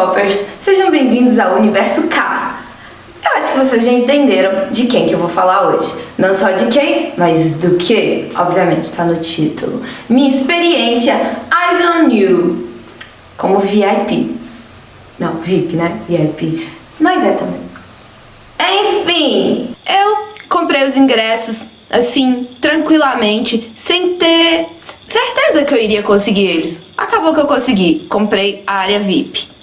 K-Popers! Sejam bem-vindos ao Universo K! Eu acho que vocês já entenderam de quem que eu vou falar hoje. Não só de quem, mas do que, obviamente, tá no título. Minha experiência Eyes on You como VIP. Não, VIP, né? VIP. Nós é também. Enfim, eu comprei os ingressos assim, tranquilamente, sem ter certeza que eu iria conseguir eles. Acabou que eu consegui, comprei a área VIP.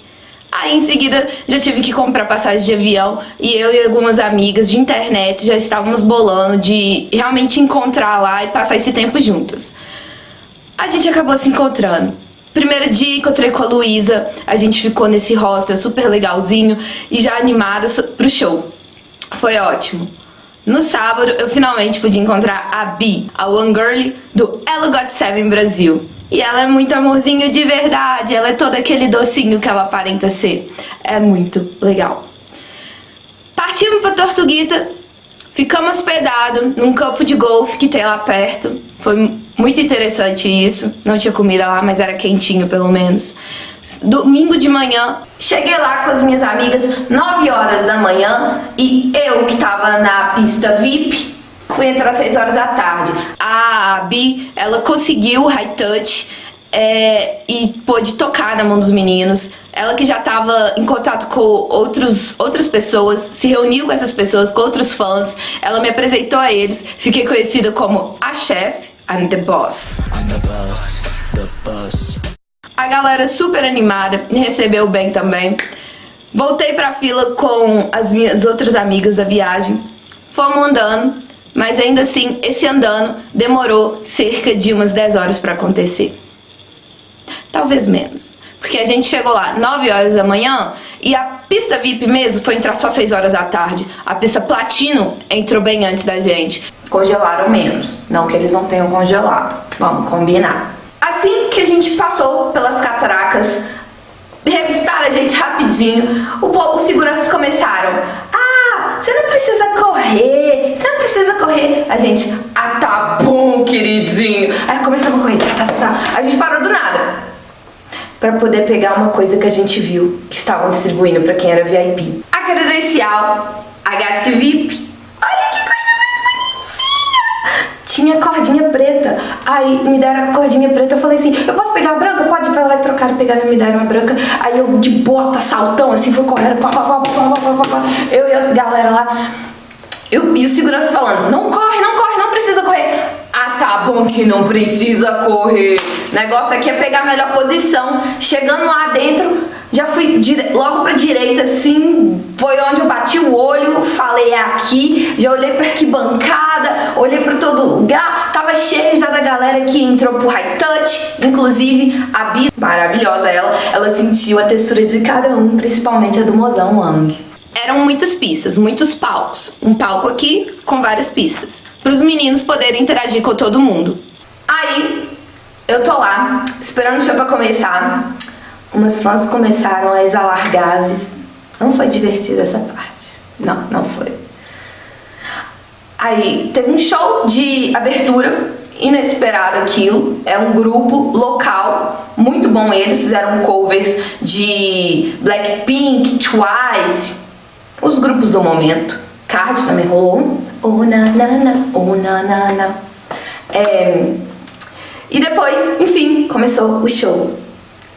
Aí em seguida já tive que comprar passagem de avião e eu e algumas amigas de internet já estávamos bolando de realmente encontrar lá e passar esse tempo juntas. A gente acabou se encontrando. Primeiro dia encontrei com a Luísa, a gente ficou nesse hostel super legalzinho e já animada pro show. Foi ótimo. No sábado, eu finalmente pude encontrar a Bi, a One Girl do Elo Got Seven Brasil. E ela é muito amorzinho de verdade, ela é todo aquele docinho que ela aparenta ser. É muito legal. Partimos pra Tortuguita, ficamos hospedados num campo de golfe que tem lá perto. Foi muito interessante isso, não tinha comida lá, mas era quentinho pelo menos domingo de manhã. Cheguei lá com as minhas amigas 9 horas da manhã e eu que tava na pista VIP fui entrar às 6 horas da tarde. A Bi, ela conseguiu o high touch é, e pôde tocar na mão dos meninos. Ela que já estava em contato com outros, outras pessoas, se reuniu com essas pessoas, com outros fãs. Ela me apresentou a eles. Fiquei conhecida como a chefe, I'm the boss. I'm the boss, the boss. A galera super animada, me recebeu bem também. Voltei pra fila com as minhas outras amigas da viagem. Fomos andando, mas ainda assim, esse andando demorou cerca de umas 10 horas pra acontecer. Talvez menos. Porque a gente chegou lá 9 horas da manhã e a pista VIP mesmo foi entrar só 6 horas da tarde. A pista Platino entrou bem antes da gente. Congelaram menos. Não que eles não tenham congelado. Vamos combinar. Assim que a gente passou pelas cataracas, revistaram a gente rapidinho, o, seguranças começaram, você não precisa correr, você não precisa correr. A gente, ah tá bom, queridinho. Aí começamos a correr, tá, tá, tá. A gente parou do nada para poder pegar uma coisa que a gente viu que estavam distribuindo para quem era VIP. A credencial HC tinha cordinha preta. Aí me deram a cordinha preta, eu falei assim, eu posso pegar a branca? Pode ir lá e trocar, pegaram e me deram a branca. Aí eu de bota, saltão, assim, fui correndo, pá, pá, pá, pá, pá, pá, pá, eu e a galera lá. Eu, e o segurança falando, não corre, não corre, não precisa correr. Ah, tá bom que não precisa correr. O negócio aqui é pegar a melhor posição. Chegando lá dentro, já fui logo pra direita, assim, foi onde eu bati o olho, falei é aqui, já olhei pra arquibancada, olhei pra todo lugar, tava cheio já da galera que entrou pro high touch, inclusive a Bia, maravilhosa ela, ela sentiu a textura de cada um, principalmente a do mozão Wang. Eram muitas pistas, muitos palcos, um palco aqui com várias pistas, para os meninos poderem interagir com todo mundo. Aí, eu tô lá, esperando o show pra começar, umas fãs começaram a exalar gases. Não foi divertida essa parte. Não, não foi. Aí teve um show de abertura, inesperado aquilo. É um grupo local, muito bom eles. Fizeram covers de Blackpink, Twice, os grupos do momento. Card também rolou. Oh na na na, oh na na na. É... E depois, enfim, começou o show.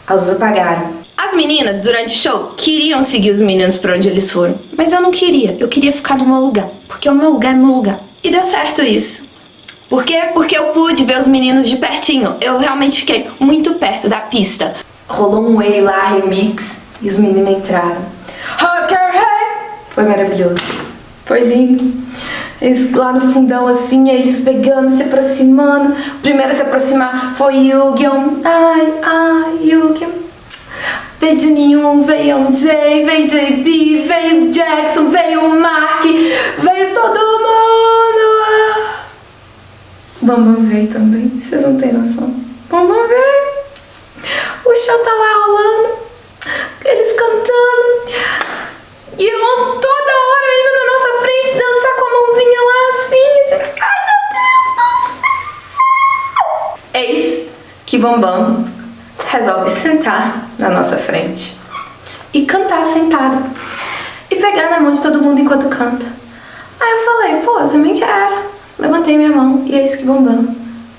As luzes apagaram. As meninas, durante o show, queriam seguir os meninos pra onde eles foram. Mas eu não queria. Eu queria ficar no meu lugar. Porque o meu lugar é meu lugar. E deu certo isso. Por quê? Porque eu pude ver os meninos de pertinho. Eu realmente fiquei muito perto da pista. Rolou um Way lá, remix, e os meninos entraram. Foi maravilhoso. Foi lindo. Eles lá no fundão assim, eles pegando, se aproximando. O primeiro a se aproximar foi Yu-Gi-Oh! Ai, ai, Yu-Gi-Oh! Veio de nenhum, veio um Jay, veio JB, veio Jackson, veio o Mark, veio todo mundo! Bambam veio também, vocês não têm noção. Bambam veio! O show tá lá rolando, eles cantando, e irmão ai meu Deus do céu! Eis que Bambam resolve sentar na nossa frente. e cantar sentado. E pegar na mão de todo mundo enquanto canta. Aí eu falei, pô, eu também quero. Levantei minha mão e é isso que Bambam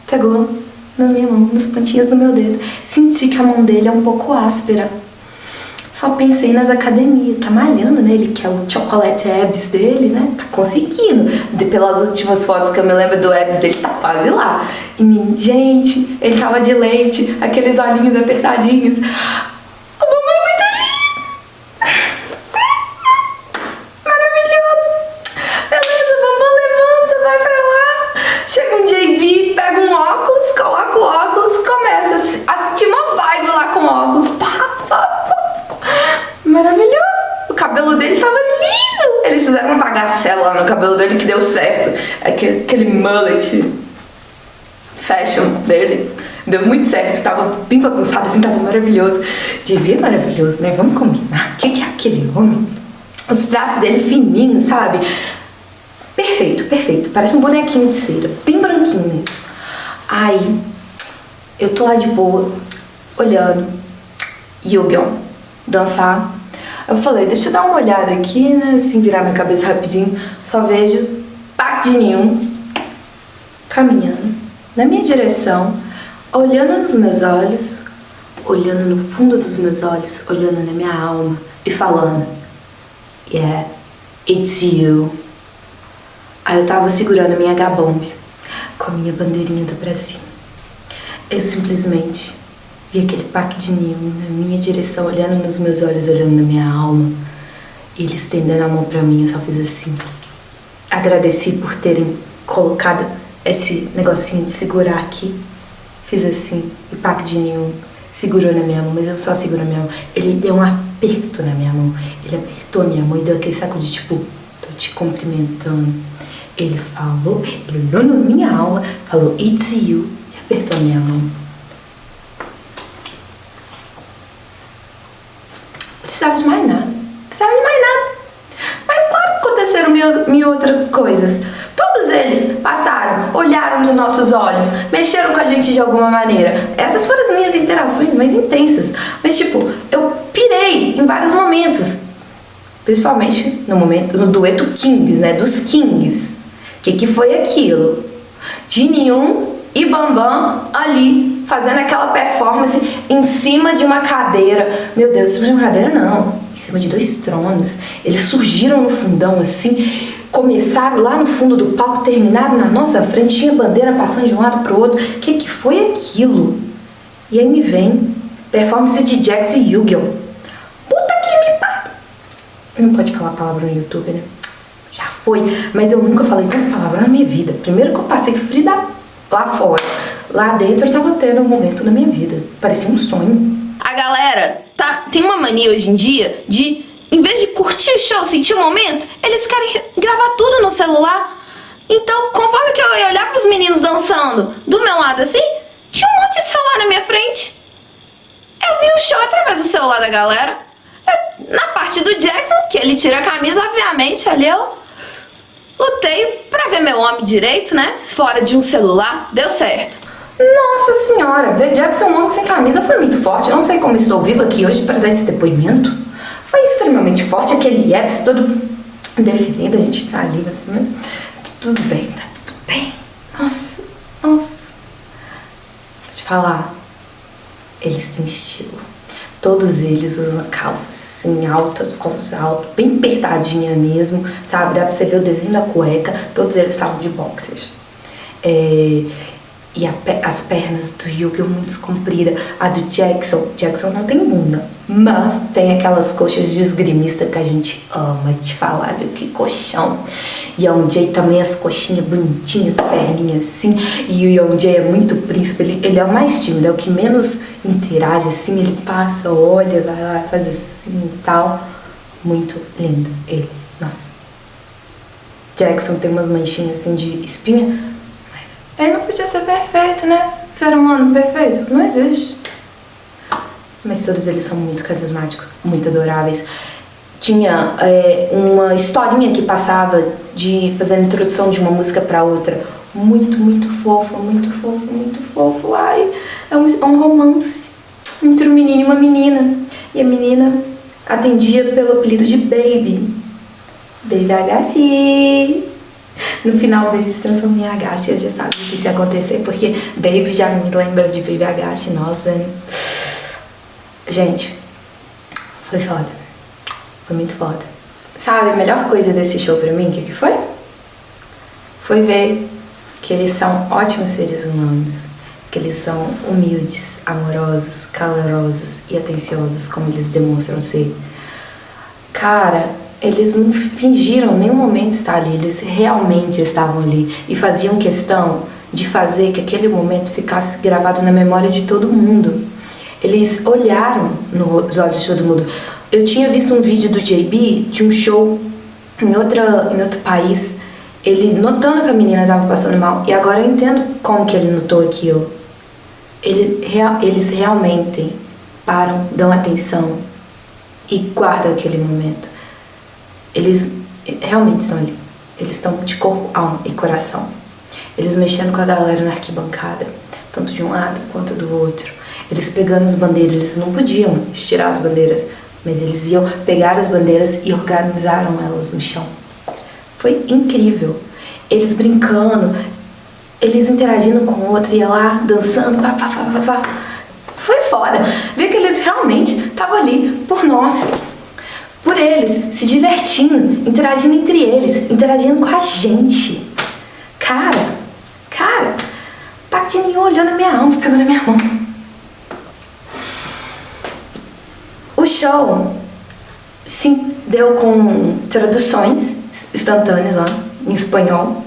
pegou na minha mão, nos pontinhos do meu dedo. Senti que a mão dele é um pouco áspera. Só pensei nas academias, tá malhando, né? Ele quer o chocolate abs dele, né? Tá conseguindo. De, pelas últimas fotos que eu me lembro do abs dele, tá quase lá. E, gente, ele tava de leite, aqueles olhinhos apertadinhos. no cabelo dele que deu certo. Aquele, mullet fashion dele deu muito certo. Tava bem bagunçado, assim, tava maravilhoso. Devia maravilhoso, né? Vamos combinar. O que, que é aquele homem? Os traços dele fininhos, sabe? Perfeito, perfeito. Parece um bonequinho de cera. Bem branquinho mesmo. Aí, eu tô lá de boa, olhando Yu-Gi-Oh! dançar eu falei, deixa eu dar uma olhada aqui, né, assim, virar minha cabeça rapidinho. Só vejo Park Jin-yoon caminhando na minha direção, olhando nos meus olhos, olhando no fundo dos meus olhos, olhando na minha alma e falando Yeah, it's you. Aí eu tava segurando minha H-Bomb com a minha bandeirinha do Brasil. Eu simplesmente Vi aquele Park de Neon na minha direção, olhando nos meus olhos, olhando na minha alma. E ele estendendo a mão pra mim, eu só fiz assim. Agradeci por terem colocado esse negocinho de segurar aqui. Fiz assim, e Park de Neon segurou na minha mão, mas eu só seguro na minha mão. Ele deu um aperto na minha mão. Ele apertou a minha mão e deu aquele saco de tipo, tô te cumprimentando. Ele falou, ele olhou na minha alma, falou, it's you, e apertou a minha mão. precisava de mais nada. Precisava de mais nada. Mas claro que aconteceram outras coisas. Todos eles passaram, olharam nos nossos olhos, mexeram com a gente de alguma maneira. Essas foram as minhas interações mais intensas. Mas tipo, eu pirei em vários momentos. Principalmente no momento, no dueto Kings, né? Dos Kings. O que, que foi aquilo? De nenhum e Bambam ali fazendo aquela performance em cima de uma cadeira. Meu Deus, em cima de uma cadeira não, em cima de dois tronos. Eles surgiram no fundão assim, começaram lá no fundo do palco, terminaram na nossa frente, tinha bandeira passando de um lado para o outro. O que, que foi aquilo? E aí me vem performance de e Yu-Gi-Oh! Puta que me pariu! Não pode falar palavra no YouTube, né? Já foi, mas eu nunca falei tanta palavra na minha vida. Primeiro que eu passei frio da lá fora. Lá dentro eu tava tendo um momento da minha vida. Parecia um sonho. A galera tá, tem uma mania hoje em dia de, em vez de curtir o show, sentir o momento, eles querem gravar tudo no celular. Então, conforme que eu ia olhar pros meninos dançando do meu lado assim, tinha um monte de celular na minha frente. Eu vi o show através do celular da galera. Eu, na parte do Jackson, que ele tira a camisa, obviamente, ali eu Lutei pra ver meu homem direito, né? Fora de um celular, deu certo. Nossa senhora, ver Jackson Wong sem camisa foi muito forte. Eu não sei como estou viva aqui hoje para dar esse depoimento. Foi extremamente forte, aquele Epps todo definido, a gente tá ali, assim, né? Tudo bem, tá tudo bem. Nossa, nossa. Vou te falar, eles têm estilo. Todos eles usam calças assim, altas, calças altas, bem apertadinha mesmo, sabe? Dá pra você ver o desenho da cueca, todos eles estavam de boxers. É, e as pernas do Yugi muito compridas. A do Jackson, Jackson não tem bunda, mas tem aquelas coxas de esgrimista que a gente ama te falar, viu? Que colchão. E o Jay também as coxinhas bonitinhas, perninhas assim. E o Young Jay é muito príncipe, ele, ele é o mais tímido, é o que menos interage assim. Ele passa, olha, vai lá, faz assim e tal. Muito lindo ele, nossa. Jackson tem umas manchinhas assim de espinha, ele não podia ser perfeito, né? Ser humano perfeito não existe. Mas todos eles são muito carismáticos, muito adoráveis. Tinha é, uma historinha que passava de fazer a introdução de uma música para outra. Muito, muito fofo, muito fofo, muito fofo. Ai, é um, é um romance entre um menino e uma menina. E a menina atendia pelo apelido de Baby. Baby Agassi. No final, Baby se transformou em Agassi. Eu já sabia que isso ia acontecer, porque Baby já me lembra de Baby Agassi. Nossa. Gente, foi foda. Foi muito foda. Sabe, a melhor coisa desse show pra mim, o que, que foi? Foi ver que eles são ótimos seres humanos, que eles são humildes, amorosos, calorosos e atenciosos, como eles demonstram ser. Cara, eles não fingiram nenhum momento estar ali, eles realmente estavam ali e faziam questão de fazer que aquele momento ficasse gravado na memória de todo mundo. Eles olharam nos olhos de todo mundo. Eu tinha visto um vídeo do JB de um show em, outra, em outro país, ele notando que a menina estava passando mal, e agora eu entendo como que ele notou aquilo. Ele, eles realmente param, dão atenção e guardam aquele momento. Eles realmente estão ali. Eles estão de corpo, alma e coração. Eles mexendo com a galera na arquibancada, tanto de um lado quanto do outro. Eles pegando as bandeiras, eles não podiam estirar as bandeiras, mas eles iam pegar as bandeiras e organizaram elas no chão. Foi incrível. Eles brincando, eles interagindo com o outro, ia lá dançando, pá, pá, pá, pá, pá. Foi foda. Ver que eles realmente estavam ali por nós por eles, se divertindo, interagindo entre eles, interagindo com a gente. Cara, cara, Patinho olhou na minha alma, pegou na minha mão. O show se deu com traduções instantâneas lá, em espanhol.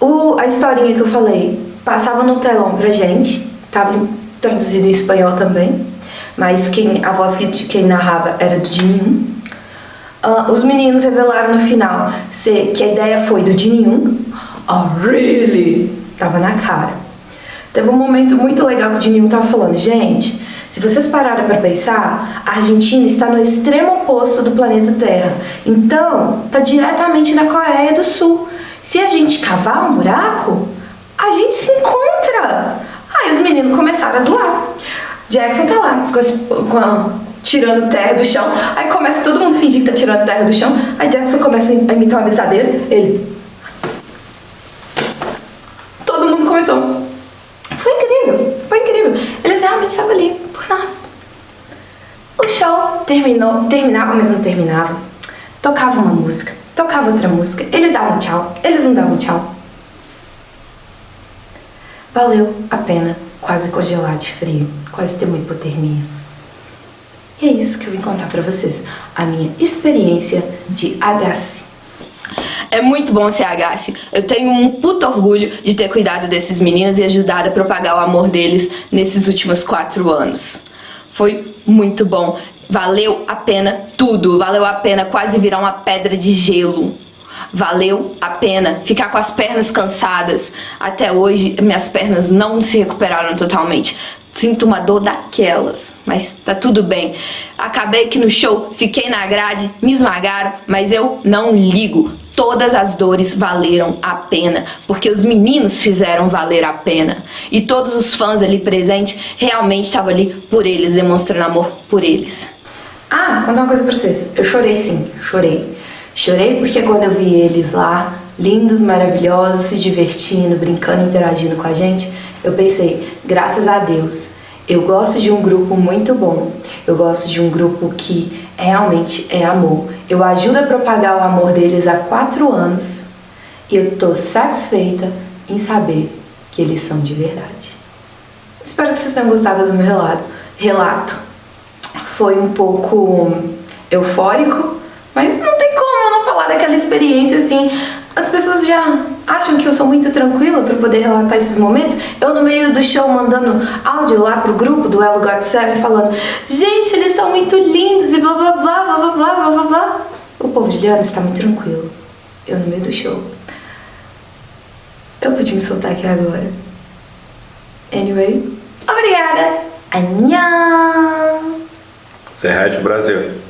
O, a historinha que eu falei passava no telão pra gente, tava traduzido em espanhol também mas quem, a voz que quem narrava era do Jin Uh, os meninos revelaram no final se, que a ideia foi do Jin Oh, really? Tava na cara. Teve um momento muito legal que o Jin tava falando, gente, se vocês pararem para pensar, a Argentina está no extremo oposto do planeta Terra. Então, tá diretamente na Coreia do Sul. Se a gente cavar um buraco, a gente se encontra. Aí os meninos começaram a zoar. Jackson tá lá com, com a, tirando terra do chão. Aí começa todo mundo fingir que tá tirando terra do chão. Aí Jackson começa a imitar uma britadeira. Ele. Todo mundo começou. Foi incrível, foi incrível. Eles realmente estavam ali por nós. O show terminou, terminava, mas não terminava. Tocava uma música, tocava outra música. Eles davam tchau, eles não davam tchau. Valeu a pena quase congelar de frio, quase ter uma hipotermia. E é isso que eu vim contar pra vocês, a minha experiência de agasse. É muito bom ser agasse. Eu tenho um puto orgulho de ter cuidado desses meninos e ajudado a propagar o amor deles nesses últimos quatro anos. Foi muito bom. Valeu a pena tudo. Valeu a pena quase virar uma pedra de gelo. Valeu a pena ficar com as pernas cansadas. Até hoje, minhas pernas não se recuperaram totalmente. Sinto uma dor daquelas, mas tá tudo bem. Acabei que no show, fiquei na grade, me esmagaram, mas eu não ligo. Todas as dores valeram a pena, porque os meninos fizeram valer a pena. E todos os fãs ali presentes realmente estavam ali por eles, demonstrando amor por eles. Ah, contar uma coisa pra vocês. Eu chorei sim, chorei. Chorei porque quando eu vi eles lá, lindos, maravilhosos, se divertindo, brincando, interagindo com a gente, eu pensei, graças a Deus, eu gosto de um grupo muito bom. Eu gosto de um grupo que realmente é amor. Eu ajudo a propagar o amor deles há quatro anos e eu tô satisfeita em saber que eles são de verdade. Espero que vocês tenham gostado do meu relato. relato. Foi um pouco eufórico, mas não tem como eu não falar daquela experiência assim. As pessoas já acham que eu sou muito tranquila para poder relatar esses momentos. Eu no meio do show mandando áudio lá pro grupo do Elo God 7 falando Gente, eles são muito lindos e blá blá blá blá blá blá blá blá. O povo de Liana está muito tranquilo. Eu no meio do show. Eu podia me soltar aqui agora. Anyway, obrigada. Annyeong. Serrate Brasil.